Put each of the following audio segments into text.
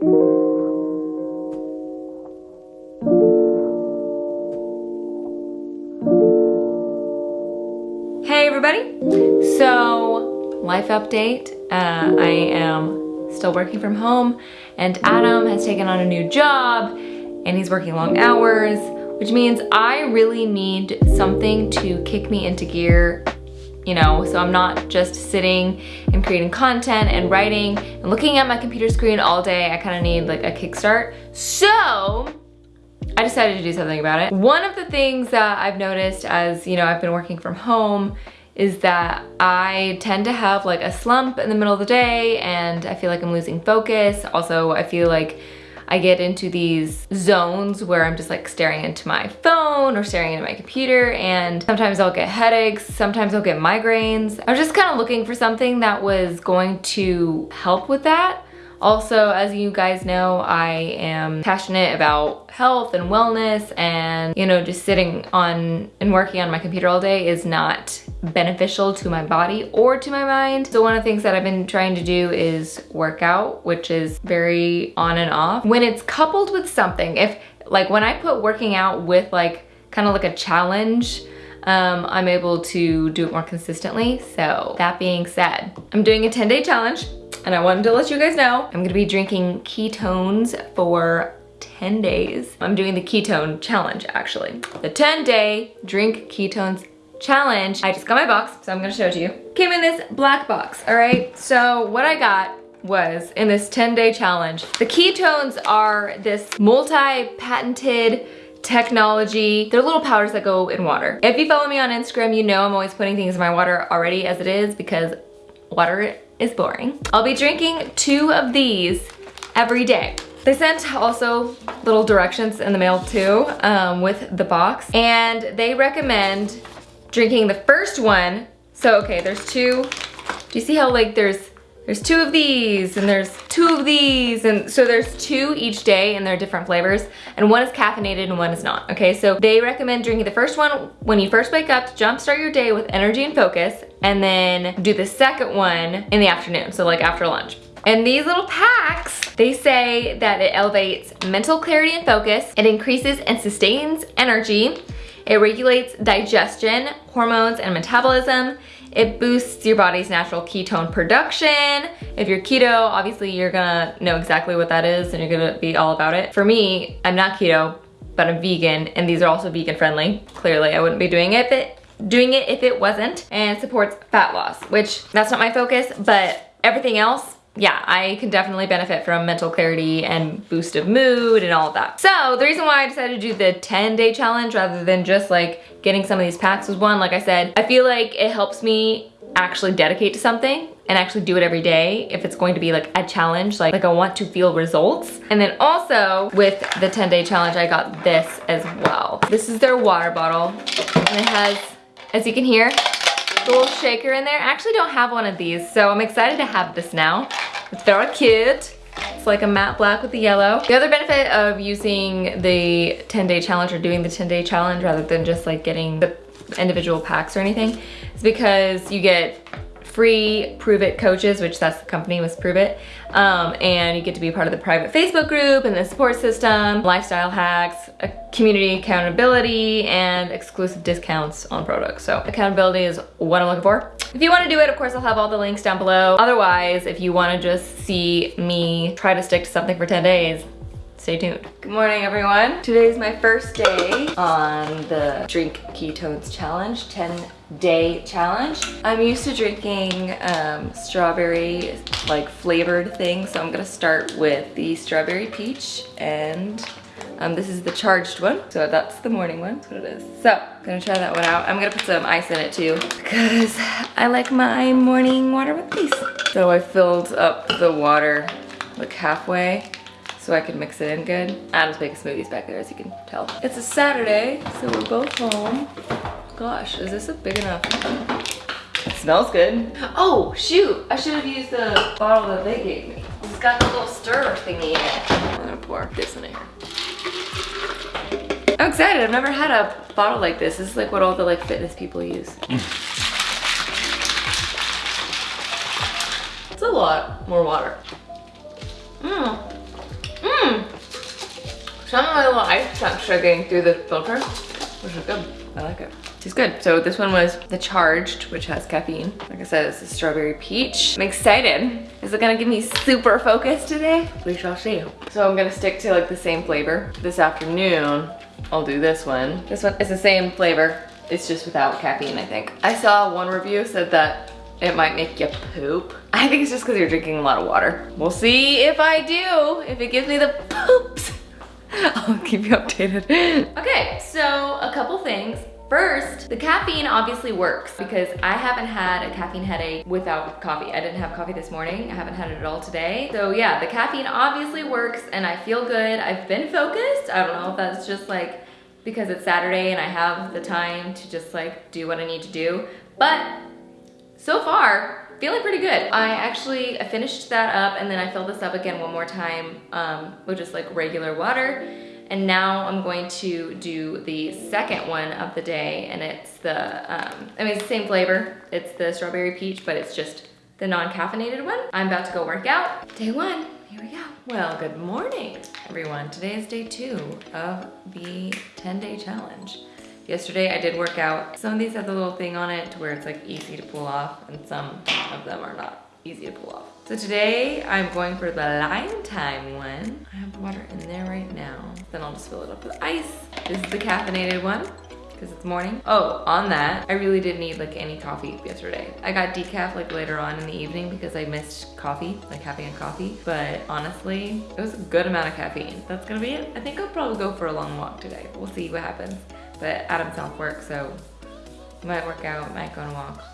Hey everybody! So, life update. Uh, I am still working from home and Adam has taken on a new job and he's working long hours, which means I really need something to kick me into gear you know, so I'm not just sitting and creating content and writing and looking at my computer screen all day. I kind of need like a kickstart. So I decided to do something about it. One of the things that I've noticed as, you know, I've been working from home is that I tend to have like a slump in the middle of the day and I feel like I'm losing focus. Also, I feel like I get into these zones where I'm just like staring into my phone or staring into my computer and sometimes I'll get headaches, sometimes I'll get migraines. I was just kind of looking for something that was going to help with that. Also, as you guys know, I am passionate about health and wellness and, you know, just sitting on and working on my computer all day is not beneficial to my body or to my mind. So one of the things that I've been trying to do is work out, which is very on and off. When it's coupled with something, if like when I put working out with like kind of like a challenge, um, I'm able to do it more consistently. So that being said, I'm doing a 10 day challenge and I wanted to let you guys know I'm gonna be drinking ketones for 10 days. I'm doing the ketone challenge actually. The 10 day drink ketones challenge. I just got my box, so I'm gonna show it to you. Came in this black box, all right? So what I got was in this 10 day challenge. The ketones are this multi-patented technology. They're little powders that go in water. If you follow me on Instagram, you know I'm always putting things in my water already as it is because water is boring. I'll be drinking two of these every day. They sent also little directions in the mail too um, with the box and they recommend drinking the first one. So okay, there's two. Do you see how like there's there's two of these and there's two of these and so there's two each day and they're different flavors and one is caffeinated and one is not okay so they recommend drinking the first one when you first wake up to jumpstart your day with energy and focus and then do the second one in the afternoon so like after lunch and these little packs, they say that it elevates mental clarity and focus, it increases and sustains energy, it regulates digestion, hormones, and metabolism, it boosts your body's natural ketone production. If you're keto, obviously you're gonna know exactly what that is and you're gonna be all about it. For me, I'm not keto, but I'm vegan and these are also vegan friendly. Clearly, I wouldn't be doing it if it, doing it if it wasn't and supports fat loss, which that's not my focus, but everything else yeah, I can definitely benefit from mental clarity and boost of mood and all of that. So the reason why I decided to do the 10 day challenge rather than just like getting some of these packs was one, like I said, I feel like it helps me actually dedicate to something and actually do it every day if it's going to be like a challenge like like I want to feel results. And then also with the 10 day challenge I got this as well. This is their water bottle. And it has as you can hear a little shaker in there. I actually don't have one of these so I'm excited to have this now it's very cute. It's like a matte black with the yellow. The other benefit of using the 10 day challenge or doing the 10 day challenge rather than just like getting the individual packs or anything is because you get free Pruvit coaches, which that's the company was Pruvit. Um, and you get to be part of the private Facebook group and the support system, lifestyle hacks, community accountability, and exclusive discounts on products. So accountability is what I'm looking for. If you want to do it, of course, I'll have all the links down below. Otherwise, if you want to just see me try to stick to something for 10 days, stay tuned. Good morning, everyone. Today's my first day on the Drink Ketones Challenge, 10 day challenge. I'm used to drinking um, strawberry like flavored things, so I'm gonna start with the strawberry peach and um, this is the charged one, so that's the morning one, that's what it is. So, gonna try that one out. I'm gonna put some ice in it too, because I like my morning water with ice. So I filled up the water like halfway, so I can mix it in good. Adam's making smoothies back there, as you can tell. It's a Saturday, so we're both home. Gosh, is this a big enough? It smells good. Oh, shoot, I should have used the bottle that they gave me. It's got the little stir thingy in it. I'm gonna pour this in here. I'm excited, I've never had a bottle like this. This is like what all the like fitness people use. it's a lot more water. Mmm. Mmm. Some of my little ice chunks are getting through the filter, which is good. I like it. It's good. So this one was the Charged, which has caffeine. Like I said, it's the strawberry peach. I'm excited. Is it gonna give me super focus today? We shall see. So I'm gonna stick to like the same flavor. This afternoon, I'll do this one. This one is the same flavor. It's just without caffeine, I think. I saw one review said that it might make you poop. I think it's just because you're drinking a lot of water. We'll see if I do, if it gives me the poops. I'll keep you updated. okay, so a couple things. First, the caffeine obviously works because I haven't had a caffeine headache without coffee. I didn't have coffee this morning. I haven't had it at all today. So yeah, the caffeine obviously works and I feel good. I've been focused. I don't know if that's just like because it's Saturday and I have the time to just like do what I need to do. But so far, feeling pretty good. I actually finished that up and then I filled this up again one more time um, with just like regular water. And now I'm going to do the second one of the day and it's the, um, I mean, it's the same flavor. It's the strawberry peach, but it's just the non-caffeinated one. I'm about to go work out. Day one, here we go. Well, good morning, everyone. Today is day two of the 10-day challenge. Yesterday I did work out. Some of these have the little thing on it to where it's like easy to pull off and some of them are not easy to pull off. So today I'm going for the lime time one. I have water in there right now. Then I'll just fill it up with ice. This is the caffeinated one because it's morning. Oh, on that, I really didn't need like any coffee yesterday. I got decaf like later on in the evening because I missed coffee, like having a coffee. But honestly, it was a good amount of caffeine. That's gonna be it. I think I'll probably go for a long walk today. We'll see what happens. But Adam's off work, so might work out, might go on a walk.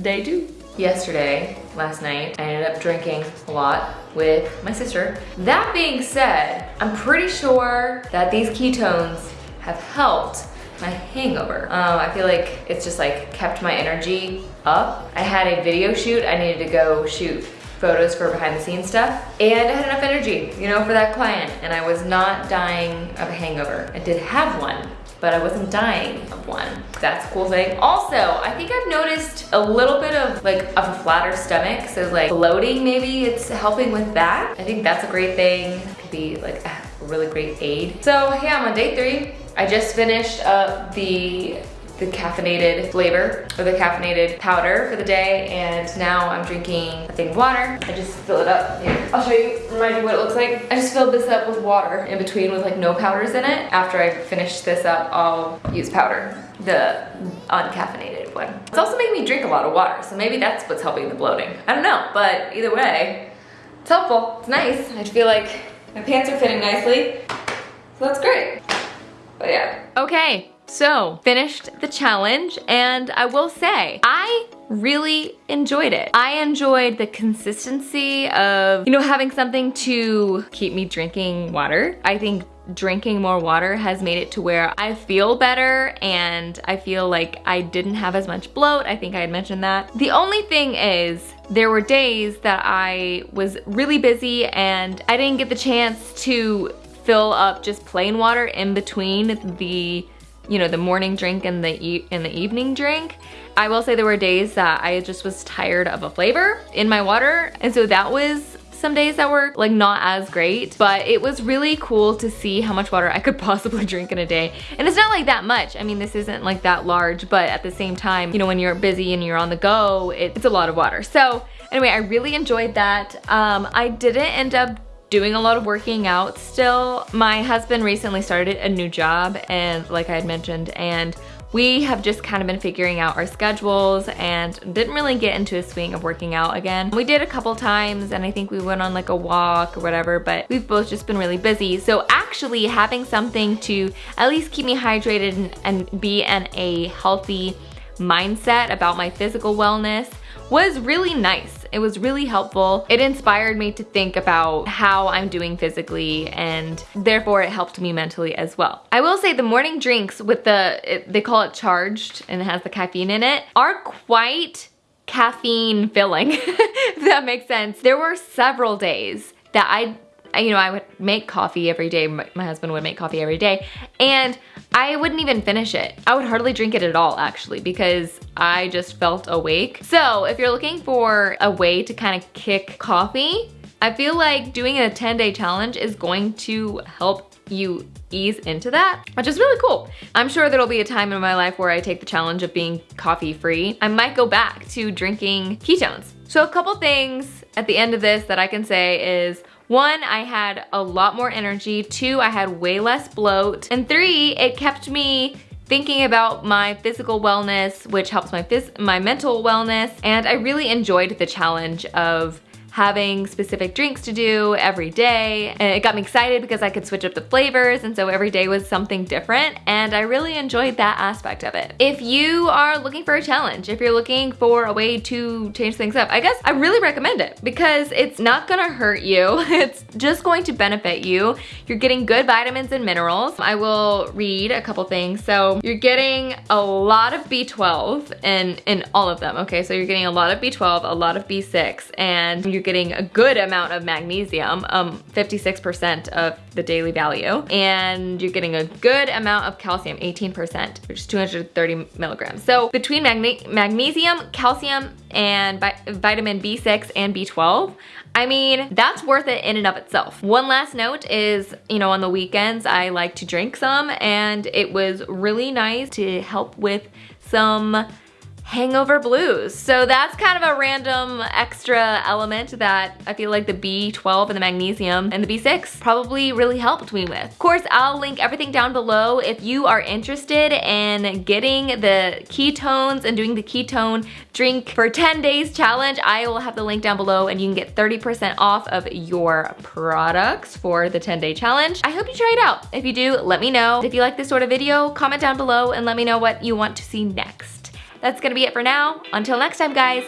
Day two. Yesterday, last night, I ended up drinking a lot with my sister. That being said, I'm pretty sure that these ketones have helped my hangover. Um, I feel like it's just like kept my energy up. I had a video shoot. I needed to go shoot photos for behind the scenes stuff. And I had enough energy, you know, for that client. And I was not dying of a hangover. I did have one, but I wasn't dying of one. That's a cool thing. Also, I think I've noticed a little bit of like of a flatter stomach. So like bloating, maybe it's helping with that. I think that's a great thing. Could be like a really great aid. So yeah, I'm on day three. I just finished up the the caffeinated flavor or the caffeinated powder for the day and now I'm drinking a thing of water. I just fill it up. Here, I'll show you, remind you what it looks like. I just filled this up with water in between with like no powders in it. After I finish this up, I'll use powder, the uncaffeinated one. It's also making me drink a lot of water, so maybe that's what's helping the bloating. I don't know, but either way, it's helpful, it's nice. I feel like my pants are fitting nicely, so that's great. But yeah. Okay, so, finished the challenge and I will say, I really enjoyed it. I enjoyed the consistency of, you know, having something to keep me drinking water. I think drinking more water has made it to where I feel better and I feel like I didn't have as much bloat. I think I had mentioned that. The only thing is there were days that I was really busy and I didn't get the chance to fill up just plain water in between the you know, the morning drink and the, e and the evening drink. I will say there were days that I just was tired of a flavor in my water. And so that was some days that were like not as great, but it was really cool to see how much water I could possibly drink in a day. And it's not like that much. I mean, this isn't like that large, but at the same time, you know, when you're busy and you're on the go, it's a lot of water. So anyway, I really enjoyed that. Um, I didn't end up doing a lot of working out still. My husband recently started a new job and like I had mentioned and we have just kind of been figuring out our schedules and didn't really get into a swing of working out again. We did a couple times and I think we went on like a walk or whatever, but we've both just been really busy. So actually having something to at least keep me hydrated and, and be in a healthy mindset about my physical wellness was really nice. It was really helpful. It inspired me to think about how I'm doing physically and therefore it helped me mentally as well. I will say the morning drinks with the, it, they call it charged and it has the caffeine in it, are quite caffeine filling, if that makes sense. There were several days that I you know, I would make coffee every day. My, husband would make coffee every day. And I wouldn't even finish it. I would hardly drink it at all, actually, because I just felt awake. So if you're looking for a way to kind of kick coffee, I feel like doing a 10 day challenge is going to help you ease into that, which is really cool. I'm sure there'll be a time in my life where I take the challenge of being coffee free. I might go back to drinking ketones. So a couple things at the end of this that I can say is one, I had a lot more energy. Two, I had way less bloat. And three, it kept me thinking about my physical wellness, which helps my, my mental wellness. And I really enjoyed the challenge of having specific drinks to do every day. And it got me excited because I could switch up the flavors and so every day was something different and I really enjoyed that aspect of it. If you are looking for a challenge, if you're looking for a way to change things up, I guess I really recommend it because it's not gonna hurt you. It's just going to benefit you. You're getting good vitamins and minerals. I will read a couple things. So you're getting a lot of B12 in, in all of them. Okay, so you're getting a lot of B12, a lot of B6, and you're you're getting a good amount of magnesium, 56% um, of the daily value, and you're getting a good amount of calcium, 18%, which is 230 milligrams. So between magne magnesium, calcium, and vitamin B6 and B12, I mean, that's worth it in and of itself. One last note is, you know, on the weekends, I like to drink some and it was really nice to help with some hangover blues. So that's kind of a random extra element that I feel like the B12 and the magnesium and the B6 probably really helped me with. Of course, I'll link everything down below if you are interested in getting the ketones and doing the ketone drink for 10 days challenge. I will have the link down below and you can get 30% off of your products for the 10 day challenge. I hope you try it out. If you do, let me know. If you like this sort of video, comment down below and let me know what you want to see next. That's gonna be it for now. Until next time, guys,